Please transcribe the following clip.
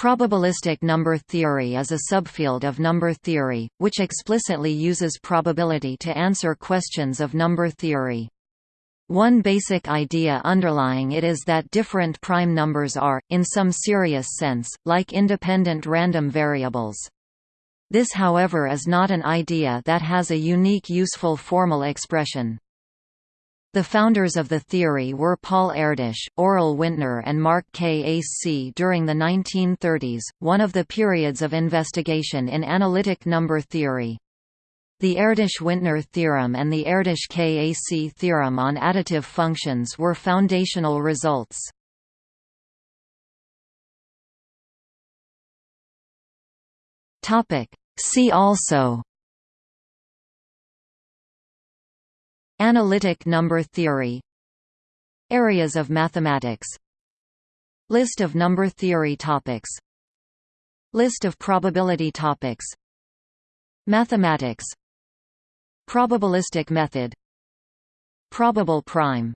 Probabilistic number theory is a subfield of number theory, which explicitly uses probability to answer questions of number theory. One basic idea underlying it is that different prime numbers are, in some serious sense, like independent random variables. This however is not an idea that has a unique useful formal expression. The founders of the theory were Paul Erdős, Aurel Wintner and Mark Kac. During the 1930s, one of the periods of investigation in analytic number theory. The Erdős-Wintner theorem and the Erdős-Kac theorem on additive functions were foundational results. See also Analytic number theory. Areas of mathematics. List of number theory topics. List of probability topics. Mathematics. Probabilistic method. Probable prime